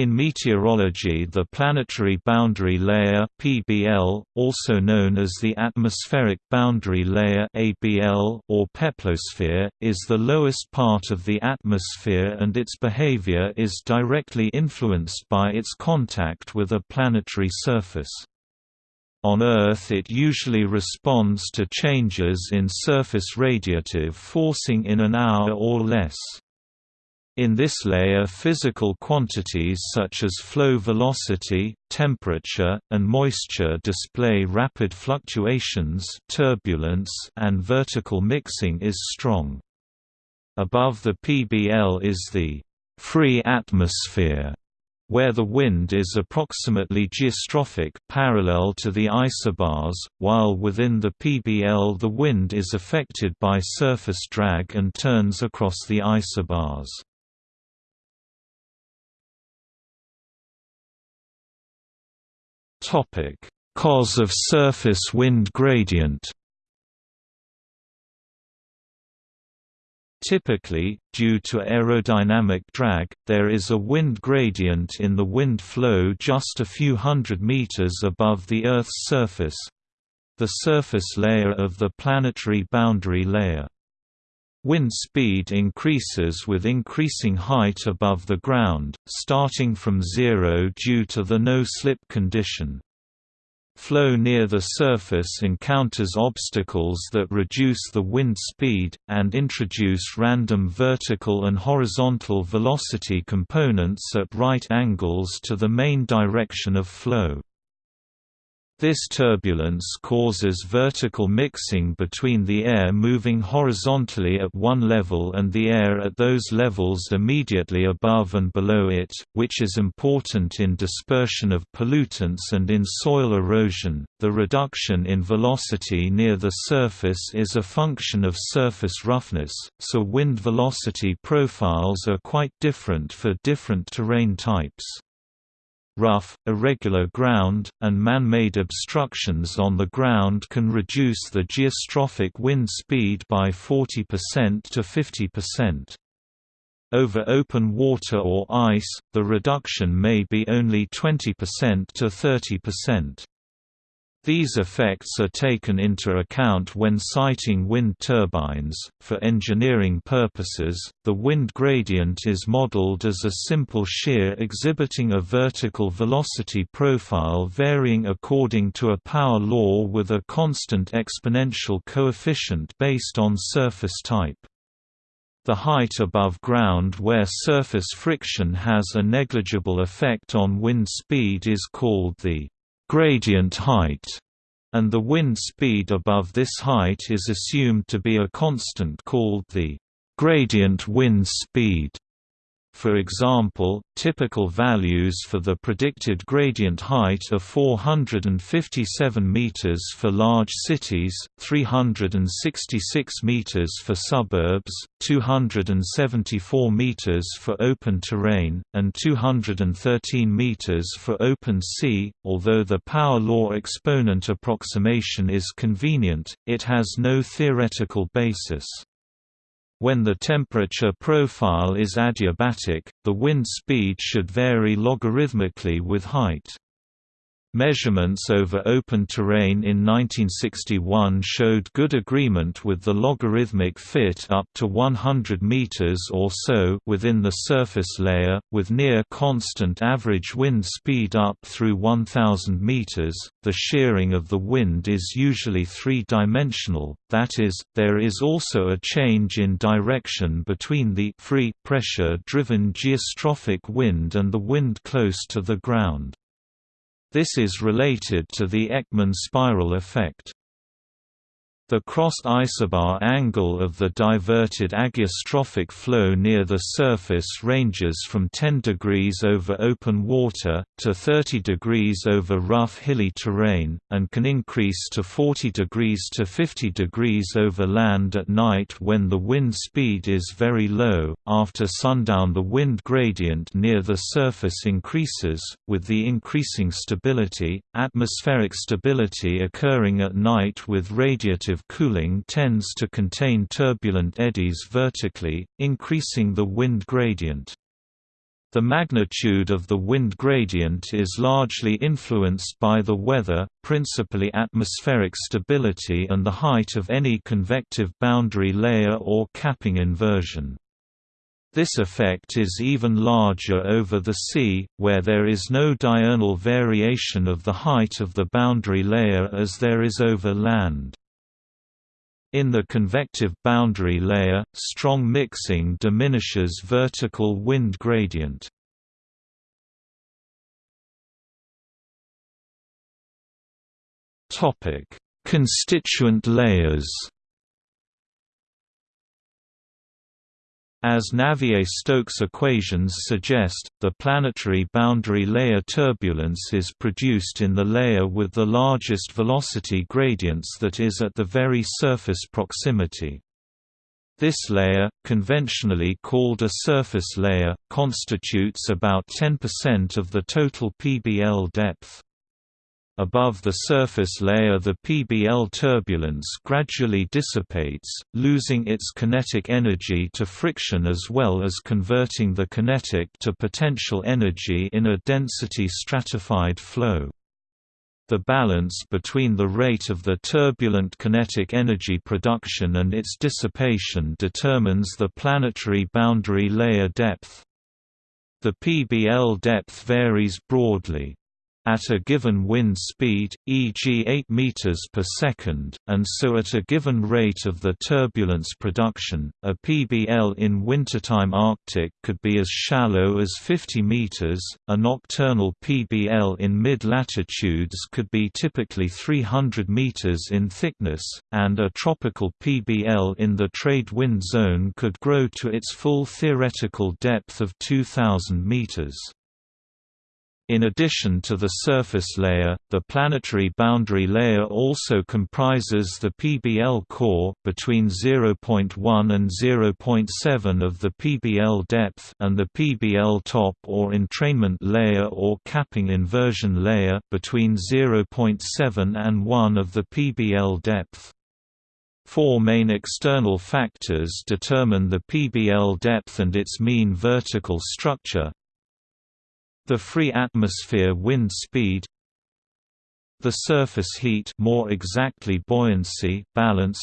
In meteorology the planetary boundary layer PBL, also known as the atmospheric boundary layer ABL or peplosphere, is the lowest part of the atmosphere and its behavior is directly influenced by its contact with a planetary surface. On Earth it usually responds to changes in surface radiative forcing in an hour or less. In this layer physical quantities such as flow velocity, temperature, and moisture display rapid fluctuations turbulence and vertical mixing is strong. Above the PBL is the «free atmosphere», where the wind is approximately geostrophic parallel to the isobars, while within the PBL the wind is affected by surface drag and turns across the isobars. Topic: Cause of surface wind gradient. Typically, due to aerodynamic drag, there is a wind gradient in the wind flow just a few hundred meters above the Earth's surface—the surface layer of the planetary boundary layer. Wind speed increases with increasing height above the ground, starting from zero due to the no-slip condition. Flow near the surface encounters obstacles that reduce the wind speed, and introduce random vertical and horizontal velocity components at right angles to the main direction of flow. This turbulence causes vertical mixing between the air moving horizontally at one level and the air at those levels immediately above and below it, which is important in dispersion of pollutants and in soil erosion. The reduction in velocity near the surface is a function of surface roughness, so wind velocity profiles are quite different for different terrain types rough, irregular ground, and man-made obstructions on the ground can reduce the geostrophic wind speed by 40% to 50%. Over open water or ice, the reduction may be only 20% to 30%. These effects are taken into account when siting wind turbines. For engineering purposes, the wind gradient is modeled as a simple shear exhibiting a vertical velocity profile varying according to a power law with a constant exponential coefficient based on surface type. The height above ground where surface friction has a negligible effect on wind speed is called the gradient height, and the wind speed above this height is assumed to be a constant called the gradient wind speed. For example, typical values for the predicted gradient height are 457 meters for large cities, 366 meters for suburbs, 274 meters for open terrain, and 213 meters for open sea. Although the power law exponent approximation is convenient, it has no theoretical basis. When the temperature profile is adiabatic, the wind speed should vary logarithmically with height. Measurements over open terrain in 1961 showed good agreement with the logarithmic fit up to 100 meters or so within the surface layer, with near constant average wind speed up through 1000 meters. The shearing of the wind is usually three-dimensional, that is, there is also a change in direction between the free pressure-driven geostrophic wind and the wind close to the ground. This is related to the Ekman spiral effect. The crossed isobar angle of the diverted ageostrophic flow near the surface ranges from 10 degrees over open water, to 30 degrees over rough hilly terrain, and can increase to 40 degrees to 50 degrees over land at night when the wind speed is very low. After sundown, the wind gradient near the surface increases, with the increasing stability, atmospheric stability occurring at night with radiative cooling tends to contain turbulent eddies vertically, increasing the wind gradient. The magnitude of the wind gradient is largely influenced by the weather, principally atmospheric stability and the height of any convective boundary layer or capping inversion. This effect is even larger over the sea, where there is no diurnal variation of the height of the boundary layer as there is over land. In the convective boundary layer, strong mixing diminishes vertical wind gradient. Constituent layers As Navier-Stokes equations suggest, the planetary boundary layer turbulence is produced in the layer with the largest velocity gradients that is at the very surface proximity. This layer, conventionally called a surface layer, constitutes about 10% of the total PBL depth. Above the surface layer the PBL turbulence gradually dissipates, losing its kinetic energy to friction as well as converting the kinetic to potential energy in a density stratified flow. The balance between the rate of the turbulent kinetic energy production and its dissipation determines the planetary boundary layer depth. The PBL depth varies broadly at a given wind speed, e.g. 8 meters per second, and so at a given rate of the turbulence production, a PBL in wintertime Arctic could be as shallow as 50 meters, a nocturnal PBL in mid-latitudes could be typically 300 meters in thickness, and a tropical PBL in the trade wind zone could grow to its full theoretical depth of 2,000 meters. In addition to the surface layer, the planetary boundary layer also comprises the PBL core between 0.1 and 0.7 of the PBL depth and the PBL top or entrainment layer or capping inversion layer between 0.7 and 1 of the PBL depth. Four main external factors determine the PBL depth and its mean vertical structure, the free atmosphere wind speed the surface heat more exactly buoyancy balance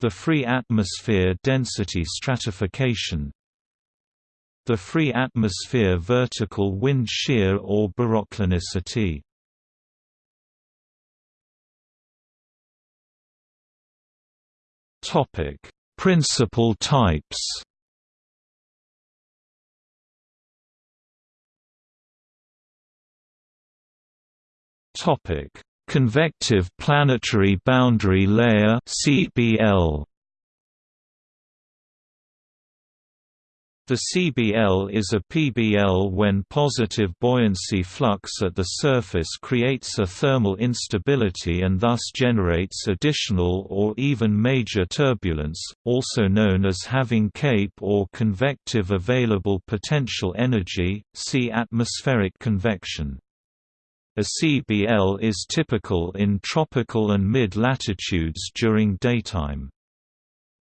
the free atmosphere density stratification the free atmosphere vertical wind shear or baroclinicity topic principal types Topic: Convective planetary boundary layer (CBL). The CBL is a PBL when positive buoyancy flux at the surface creates a thermal instability and thus generates additional or even major turbulence, also known as having CAPE or convective available potential energy, see atmospheric convection. A CBL is typical in tropical and mid-latitudes during daytime.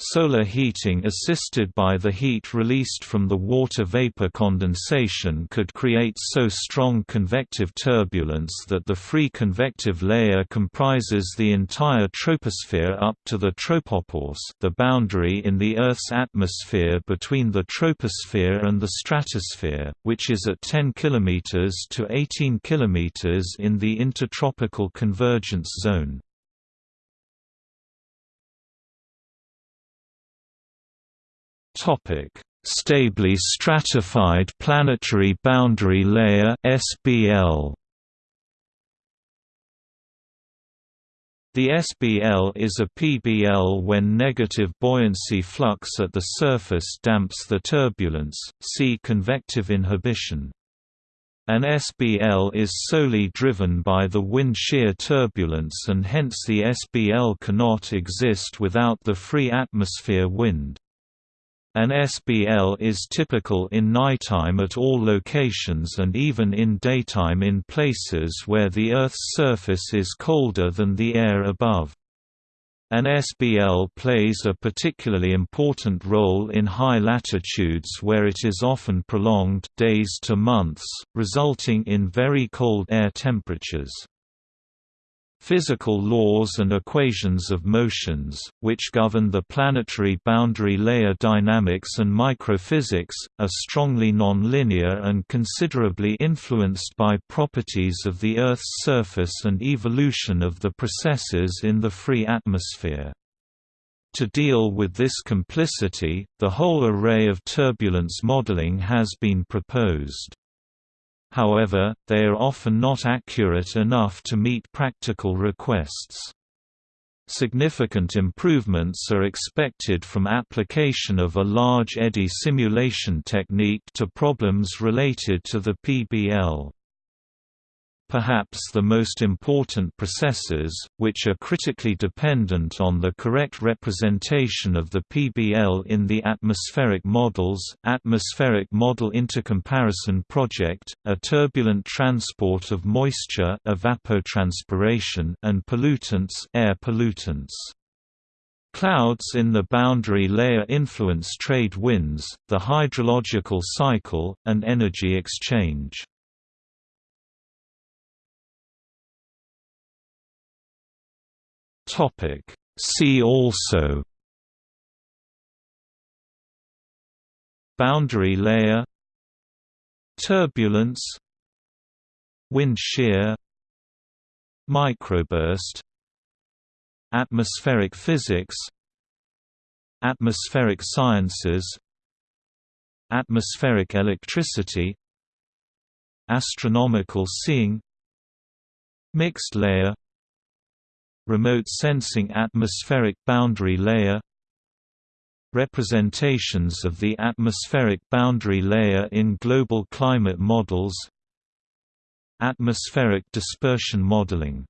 Solar heating assisted by the heat released from the water vapor condensation could create so strong convective turbulence that the free convective layer comprises the entire troposphere up to the tropopause the boundary in the Earth's atmosphere between the troposphere and the stratosphere, which is at 10 km to 18 km in the intertropical convergence zone. Stably stratified planetary boundary layer (SBL). The SBL is a PBL when negative buoyancy flux at the surface damps the turbulence, see convective inhibition. An SBL is solely driven by the wind shear turbulence and hence the SBL cannot exist without the free atmosphere wind. An SBL is typical in nighttime at all locations and even in daytime in places where the Earth's surface is colder than the air above. An SBL plays a particularly important role in high latitudes where it is often prolonged days to months, resulting in very cold air temperatures. Physical laws and equations of motions, which govern the planetary boundary layer dynamics and microphysics, are strongly nonlinear and considerably influenced by properties of the Earth's surface and evolution of the processes in the free atmosphere. To deal with this complicity, the whole array of turbulence modeling has been proposed. However, they are often not accurate enough to meet practical requests. Significant improvements are expected from application of a large eddy simulation technique to problems related to the PBL. Perhaps the most important processes, which are critically dependent on the correct representation of the PBL in the atmospheric models Atmospheric Model Intercomparison Project, a turbulent transport of moisture evapotranspiration and pollutants air pollutants. Clouds in the boundary layer influence trade winds, the hydrological cycle, and energy exchange. Topic. See also. Boundary layer. Turbulence. Wind shear. Microburst. Atmospheric physics. Atmospheric sciences. Atmospheric electricity. Astronomical seeing. Mixed layer Remote sensing atmospheric boundary layer Representations of the atmospheric boundary layer in global climate models Atmospheric dispersion modeling